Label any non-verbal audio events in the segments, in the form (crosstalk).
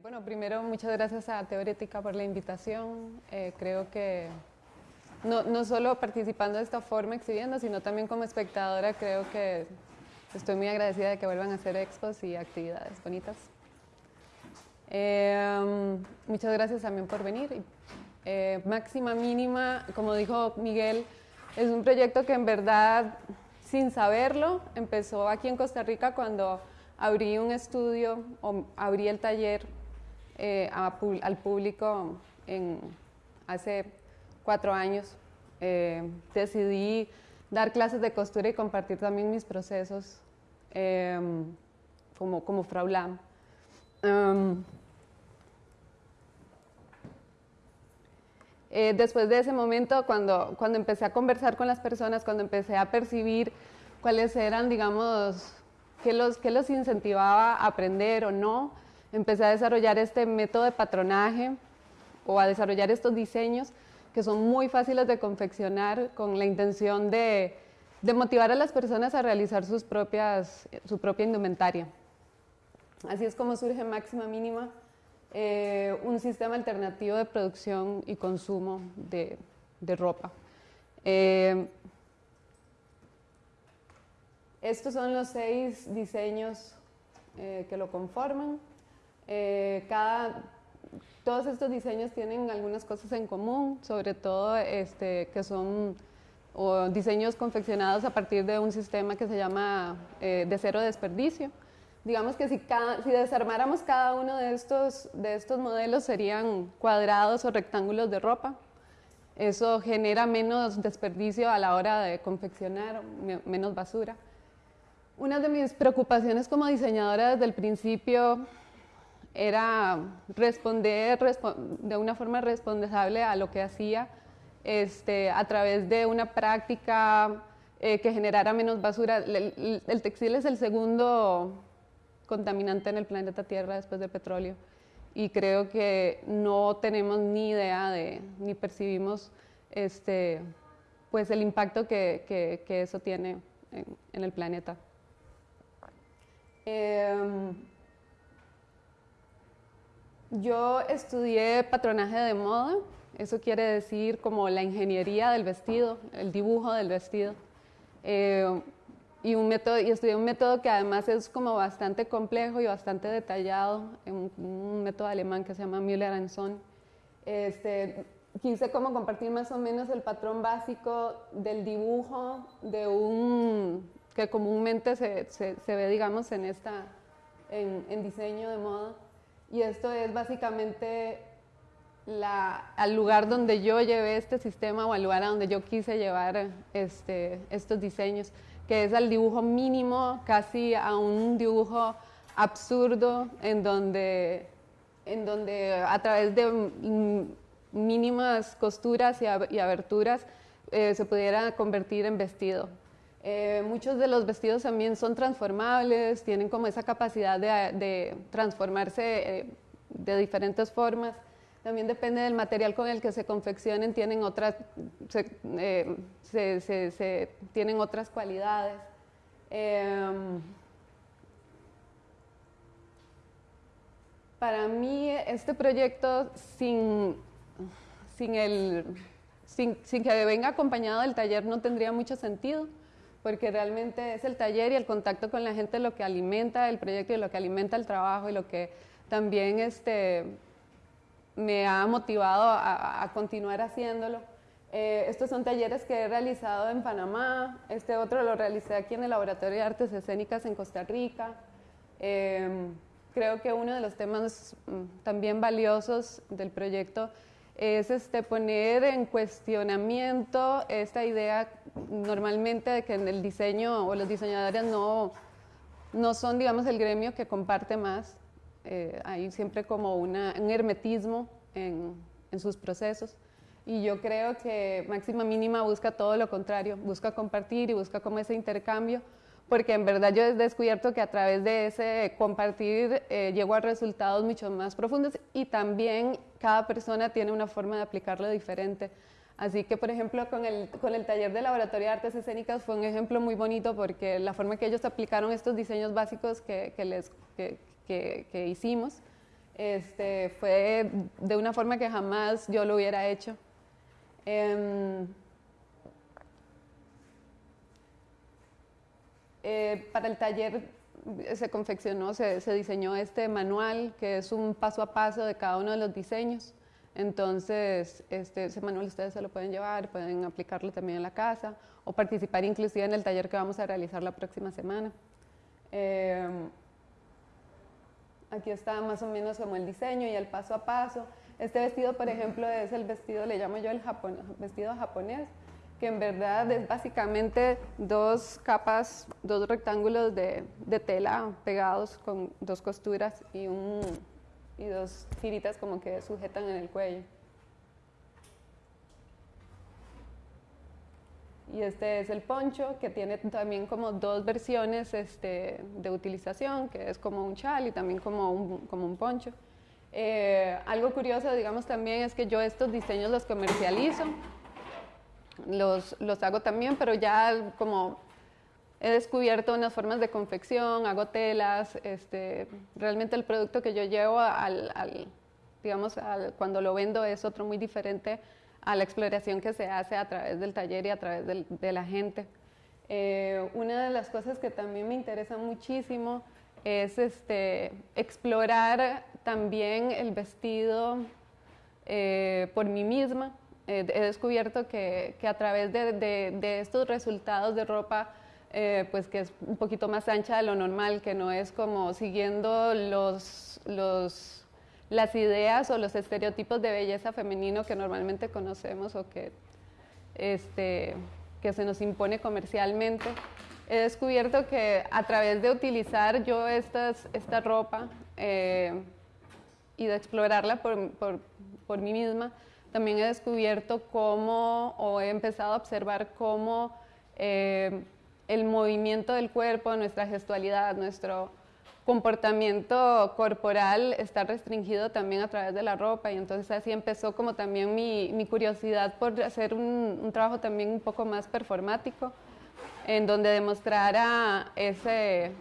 Bueno, primero muchas gracias a Teorética por la invitación. Eh, creo que no, no, solo participando de esta forma exhibiendo, sino también como espectadora, creo que estoy muy agradecida de que vuelvan a hacer expos y actividades bonitas. Eh, muchas gracias también por venir. Eh, máxima Mínima, como dijo Miguel, es un proyecto que en verdad, sin saberlo, empezó aquí en Costa Rica cuando abrí un estudio o abrí el taller eh, al público en, hace cuatro años. Eh, decidí dar clases de costura y compartir también mis procesos em, como, como Frau Lam. Em, eh, después de ese momento, cuando, cuando empecé a conversar con las personas, cuando empecé a percibir cuáles eran, digamos, qué los, qué los incentivaba a aprender o no, empecé a desarrollar este método de patronaje o a desarrollar estos diseños que son muy fáciles de confeccionar con la intención de, de motivar a las personas a realizar sus propias, su propia indumentaria. Así es como surge Máxima Mínima, eh, un sistema alternativo de producción y consumo de, de ropa. Eh, estos son los seis diseños eh, que lo conforman. Eh, cada, todos estos diseños tienen algunas cosas en común, sobre todo este, que son diseños confeccionados a partir de un sistema que se llama eh, de cero desperdicio. Digamos que si, si, desarmáramos cada uno de estos, de estos modelos serían cuadrados o rectángulos de ropa. Eso genera menos desperdicio a la hora de confeccionar, menos basura. Una de mis preocupaciones como diseñadora desde el principio era responder de una forma responsable a lo que hacía este, a través de una práctica eh, que generara menos basura. El, textil es el segundo contaminante en el planeta Tierra después del petróleo y creo que no tenemos ni idea de, ni percibimos este, pues el impacto que, que, que eso tiene en, en el planeta. Em, yo estudié patronaje de moda, eso quiere decir como la ingeniería del vestido, el dibujo del vestido. Em, y, un método, y estudié un método que además es como bastante complejo y bastante detallado, un, método alemán que se llama Müller Son. Este, quise como compartir más o menos el patrón básico del dibujo de un, que comúnmente se, se, ve, digamos, en, esta, en, diseño de moda. Y esto es básicamente la, al lugar donde yo llevé este sistema o al lugar a donde yo quise llevar este, estos diseños, que es al dibujo mínimo, casi a un dibujo absurdo, en donde, en donde a través de mínimas costuras y, aberturas eh, se pudiera convertir en vestido. Eh, muchos de los vestidos también son transformables, tienen como esa capacidad de, transformarse eh, de diferentes formas. También depende del material con el que se confeccionen, tienen otras, eh, tienen otras cualidades. Em, para mí este proyecto sin, sin, el, sin, sin que venga acompañado del taller no tendría mucho sentido porque realmente es el taller y el contacto con la gente lo que alimenta el proyecto y lo que alimenta el trabajo y lo que también este, me ha motivado a, continuar haciéndolo. Eh, estos son talleres que he realizado en Panamá, este otro lo realicé aquí en el Laboratorio de Artes Escénicas en Costa Rica. Em, creo que uno de los temas mm, también valiosos del proyecto es este, poner en cuestionamiento esta idea normalmente de que en el diseño o los diseñadores no, no son, digamos, el gremio que comparte más. Eh, hay siempre como un hermetismo en, en sus procesos. Y yo creo que Máxima Mínima busca todo lo contrario, busca compartir y busca como ese intercambio porque en verdad yo he descubierto que a través de ese compartir eh, llego a resultados mucho más profundos y también cada persona tiene una forma de aplicarlo diferente. Así que, por ejemplo, con el, con el taller de Laboratorio de Artes Escénicas fue un ejemplo muy bonito porque la forma que ellos aplicaron estos diseños básicos que, que les, que, que hicimos este, fue de una forma que jamás yo lo hubiera hecho. Em, eh, para el taller se confeccionó, se, se, diseñó este manual que es un paso a paso de cada uno de los diseños. Entonces, este, ese manual ustedes se lo pueden llevar, pueden aplicarlo también en la casa o participar inclusive en el taller que vamos a realizar la próxima semana. Em, aquí está más o menos como el diseño y el paso a paso. Este vestido, por ejemplo, es el vestido, le llamo yo el vestido japonés, que en verdad es básicamente dos capas, dos rectángulos de, de tela pegados con dos costuras y, un, y dos tiritas como que sujetan en el cuello. Y este es el poncho, que tiene también como dos versiones este, de utilización, que es como un chal y también como un, como un poncho. Eh, algo curioso, digamos, también es que yo estos diseños los comercializo, los, los hago también, pero ya como he descubierto unas formas de confección, hago telas, este, realmente el producto que yo llevo al, al digamos, al, cuando lo vendo es otro muy diferente a la exploración que se hace a través del taller y a través del, de la gente. Eh, una de las cosas que también me interesa muchísimo es este, explorar también el vestido eh, por mí misma. Eh, he descubierto que, que a través de, de, de, estos resultados de ropa, pues que es un poquito más ancha de lo normal, que no es como siguiendo los, los las ideas o los estereotipos de belleza femenino que normalmente conocemos o que, este, que se nos impone comercialmente. He descubierto que a través de utilizar yo estas, esta ropa eh, y de explorarla por, por, por, mí misma, también he descubierto cómo, o he empezado a observar cómo eh, el movimiento del cuerpo, nuestra gestualidad, nuestro, comportamiento corporal está restringido también a través de la ropa y entonces así empezó como también mi, curiosidad por hacer un, trabajo también un poco más performático, en donde demostrara ese,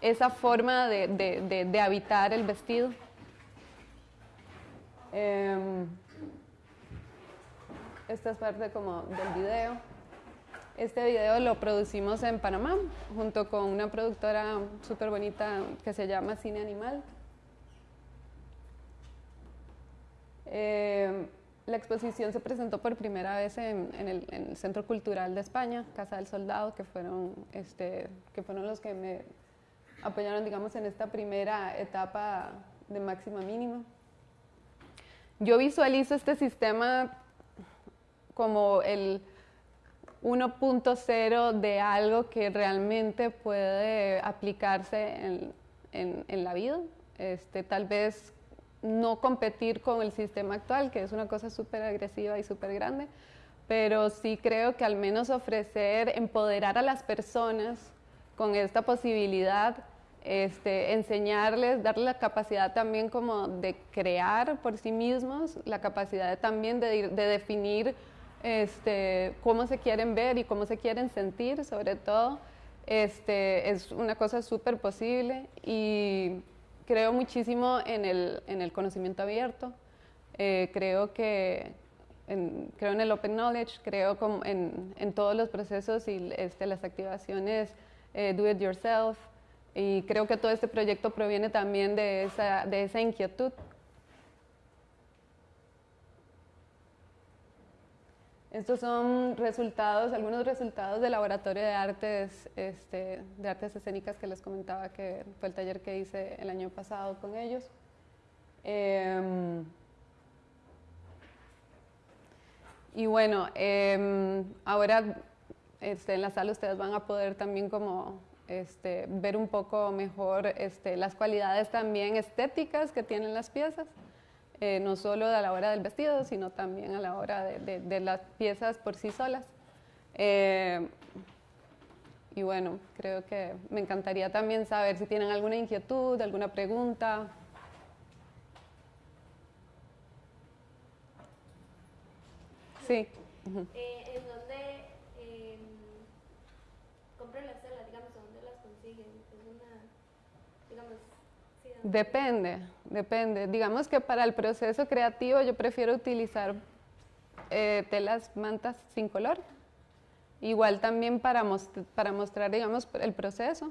esa forma de, de, de, habitar el vestido. Eh, esta es parte como del video. Este video lo producimos en Panamá junto con una productora súper bonita que se llama Cine Animal. Eh, la exposición se presentó por primera vez en, el, Centro Cultural de España, Casa del Soldado, que fueron, este, que fueron los que me apoyaron, digamos, en esta primera etapa de máxima mínima. Yo visualizo este sistema como el 1.0 de algo que realmente puede aplicarse en, en, la vida. Este, tal vez no competir con el sistema actual, que es una cosa súper agresiva y súper grande, pero sí creo que al menos ofrecer, empoderar a las personas con esta posibilidad, este, enseñarles, darles la capacidad también como de crear por sí mismos, la capacidad también de, de definir este, cómo se quieren ver y cómo se quieren sentir, sobre todo, este, es una cosa súper posible y creo muchísimo en el, en el conocimiento abierto. Eh, creo que en, creo en el open knowledge, creo en, en, todos los procesos y este, las activaciones eh, do it yourself y creo que todo este proyecto proviene también de esa, de esa inquietud Estos son resultados, algunos resultados del laboratorio de artes, este, de artes escénicas que les comentaba que fue el taller que hice el año pasado con ellos. Eh, y bueno, eh, ahora este, en la sala ustedes van a poder también este, ver un poco mejor las cualidades también estéticas que tienen las piezas eh, no solo a la hora del vestido, sino también a la hora de, de, de las piezas por sí solas. Eh, y bueno, creo que me encantaría también saber si tienen alguna inquietud, alguna pregunta. Sí. Uh -huh. eh, ¿En dónde eh, compran las telas? Digamos, ¿dónde las consiguen? Es una, digamos, sí, Depende, depende. Digamos que para el proceso creativo yo prefiero utilizar eh, telas mantas sin color. Igual también para, para mostrar, digamos, el proceso,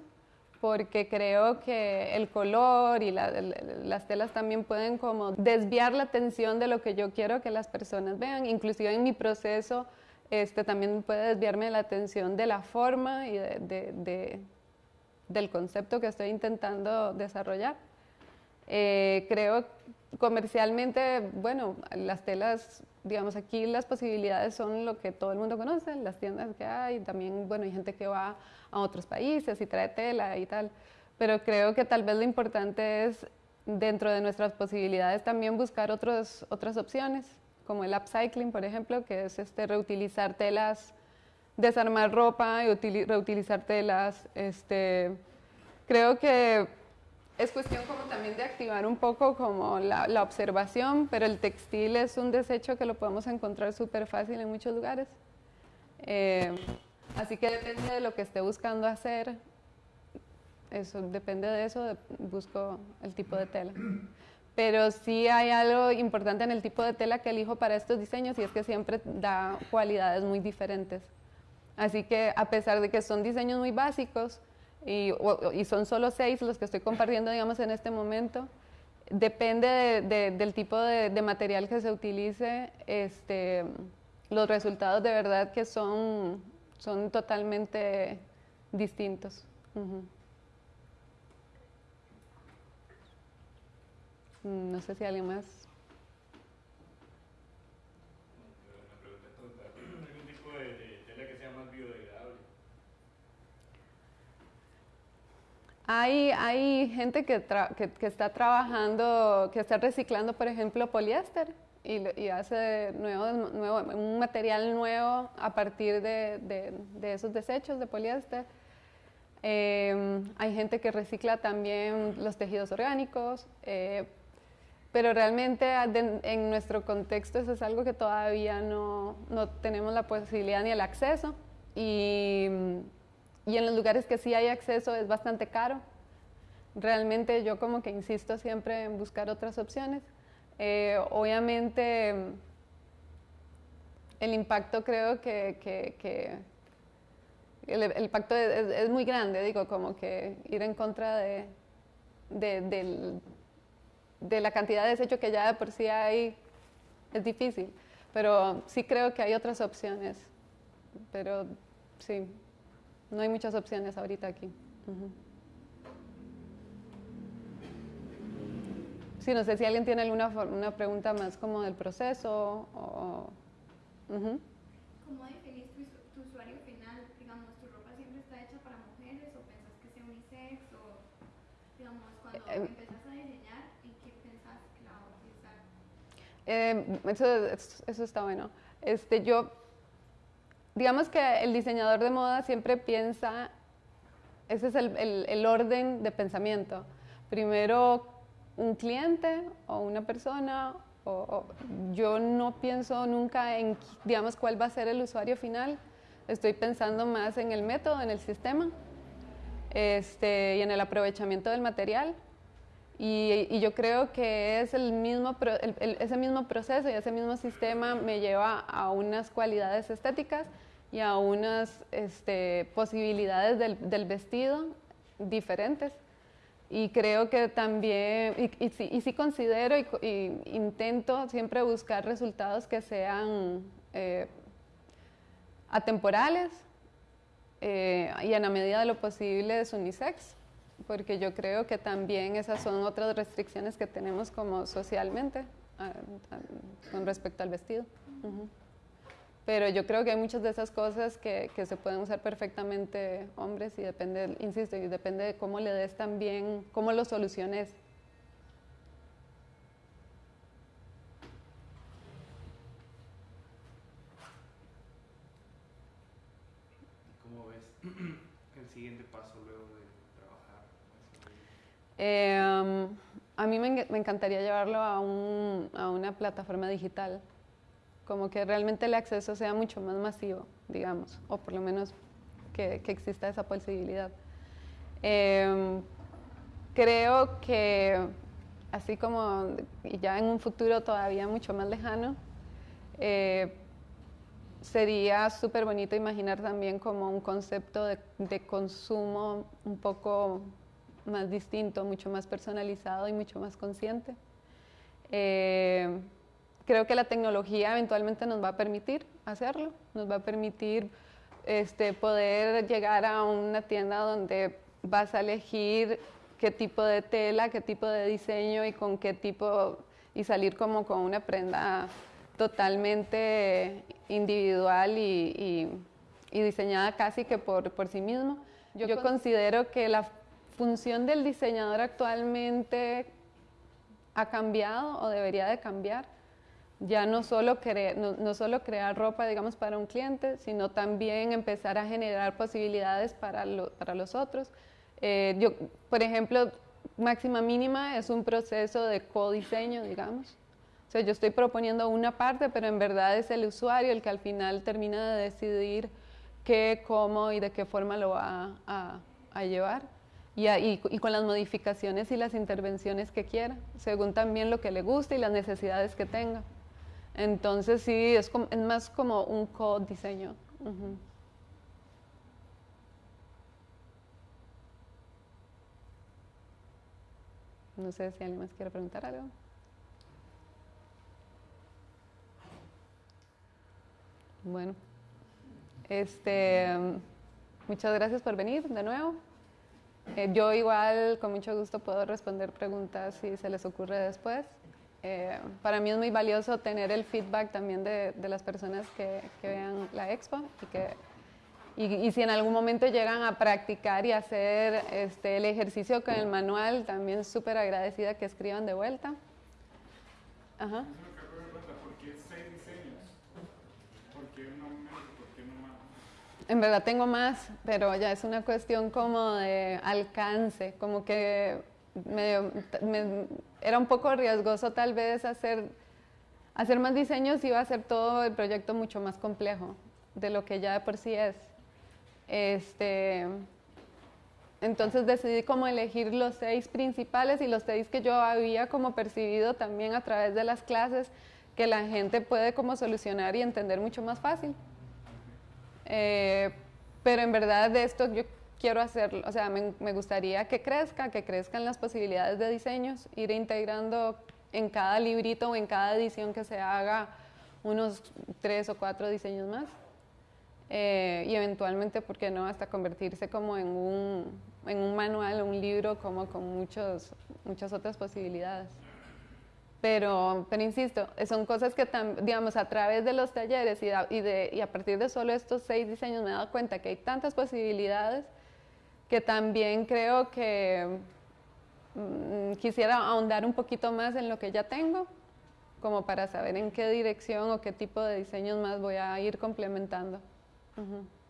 porque creo que el color y las telas también pueden como desviar la atención de lo que yo quiero que las personas vean. Inclusive en mi proceso este, también puede desviarme la atención de la forma y de, del concepto que estoy intentando desarrollar. Eh, creo comercialmente, bueno, las telas, digamos, aquí las posibilidades son lo que todo el mundo conoce, las tiendas que hay, también, bueno, hay gente que va a otros países y trae tela y tal, pero creo que tal vez lo importante es dentro de nuestras posibilidades también buscar otros, otras opciones, como el upcycling, por ejemplo, que es este, reutilizar telas, desarmar ropa y reutilizar telas. Este, creo que es cuestión como también de activar un poco como la, observación, pero el textil es un desecho que lo podemos encontrar súper fácil en muchos lugares. Eh, así que depende de lo que esté buscando hacer, eso depende de eso, busco el tipo de tela. Pero sí hay algo importante en el tipo de tela que elijo para estos diseños y es que siempre da cualidades muy diferentes. Así que a pesar de que son diseños muy básicos, y, son solo seis los que estoy compartiendo, digamos, en este momento. Depende del tipo de, material que se utilice, este, los resultados de verdad que son, son totalmente distintos. No sé si alguien más Hay, gente que, está trabajando, que está reciclando, por ejemplo, poliéster y, hace nuevo, un material nuevo a partir de, esos desechos de poliéster. Em, hay gente que recicla también los tejidos orgánicos, eh, pero realmente en nuestro contexto eso es algo que todavía no, no tenemos la posibilidad ni el acceso. Y, y en los lugares que sí hay acceso es bastante caro. Realmente yo como que insisto siempre en buscar otras opciones. Eh, obviamente el impacto creo que, que, el, impacto es, muy grande, digo, como que ir en contra de, de, de la cantidad de desecho que ya de por sí hay es difícil, pero sí creo que hay otras opciones, pero sí, no hay muchas opciones ahorita aquí. Sí, no sé si alguien tiene alguna una pregunta más como del proceso o... ¿Cómo definís tu, usuario final? Digamos, ¿tu ropa siempre está hecha para mujeres o pensás que sea unisex? O, digamos, cuando eh, em, empezás a diseñar, ¿en qué pensás que la vas a utilizar? Eh, eso, eso está bueno. Este, yo digamos que el diseñador de moda siempre piensa, ese es el, orden de pensamiento. Primero un cliente o una persona, o, yo no pienso nunca en, digamos, cuál va a ser el usuario final. Estoy pensando más en el método, en el sistema este, y en el aprovechamiento del material. Y, yo creo que es el mismo, ese mismo proceso y ese mismo sistema me lleva a unas cualidades estéticas y a unas este, posibilidades del, del, vestido diferentes. Y creo que también, y, y, sí, considero y, intento siempre buscar resultados que sean eh, atemporales eh, y en la medida de lo posible es unisex porque yo creo que también esas son otras restricciones que tenemos como socialmente con respecto al vestido. Pero yo creo que hay muchas de esas cosas que, se pueden usar perfectamente hombres y depende, insisto, y depende de cómo le des también, cómo lo soluciones. ¿Cómo ves (clears throat) el siguiente paso Em, a mí me, encantaría llevarlo a, una plataforma digital, como que realmente el acceso sea mucho más masivo, digamos, o por lo menos que, exista esa posibilidad. Em, creo que así como ya en un futuro todavía mucho más lejano, eh, sería súper bonito imaginar también como un concepto de, consumo un poco más distinto, mucho más personalizado y mucho más consciente. Eh, creo que la tecnología eventualmente nos va a permitir hacerlo, nos va a permitir este, poder llegar a una tienda donde vas a elegir qué tipo de tela, qué tipo de diseño y con qué tipo, y salir como con una prenda totalmente individual y, diseñada casi que por, por sí mismo. Yo, considero que la función del diseñador actualmente ha cambiado o debería de cambiar. Ya no solo, no, solo crear ropa, digamos, para un cliente, sino también empezar a generar posibilidades para, para los otros. Eh, yo, por ejemplo, máxima mínima es un proceso de codiseño, digamos. O sea, yo estoy proponiendo una parte, pero en verdad es el usuario el que al final termina de decidir qué, cómo y de qué forma lo va a, llevar. Y, y, con las modificaciones y las intervenciones que quiera, según también lo que le guste y las necesidades que tenga. Entonces sí, es, es más como un codiseño. diseño No sé si alguien más quiere preguntar algo. Bueno, este, muchas gracias por venir de nuevo. Eh, yo igual con mucho gusto puedo responder preguntas si se les ocurre después. Eh, para mí es muy valioso tener el feedback también de, las personas que, que, vean la expo y que y, si en algún momento llegan a practicar y hacer este, el ejercicio con el manual, también súper agradecida que escriban de vuelta. Ajá. En verdad tengo más, pero ya es una cuestión como de alcance, como que era un poco riesgoso tal vez hacer, hacer más diseños iba a hacer todo el proyecto mucho más complejo de lo que ya de por sí es. Este, entonces decidí como elegir los seis principales y los seis que yo había como percibido también a través de las clases que la gente puede como solucionar y entender mucho más fácil. Eh, pero en verdad de esto yo quiero hacerlo, o sea, me, gustaría que crezca, que crezcan las posibilidades de diseños, ir integrando en cada librito o en cada edición que se haga unos tres o cuatro diseños más. Eh, y eventualmente, ¿por qué no?, hasta convertirse como en un, en un manual, un libro, como con muchos, muchas otras posibilidades. Pero, pero insisto, son cosas que, digamos, a través de los talleres y, y, de, y, a partir de solo estos seis diseños me he dado cuenta que hay tantas posibilidades que también creo que mm, quisiera ahondar un poquito más en lo que ya tengo, como para saber en qué dirección o qué tipo de diseños más voy a ir complementando. Mm-hmm.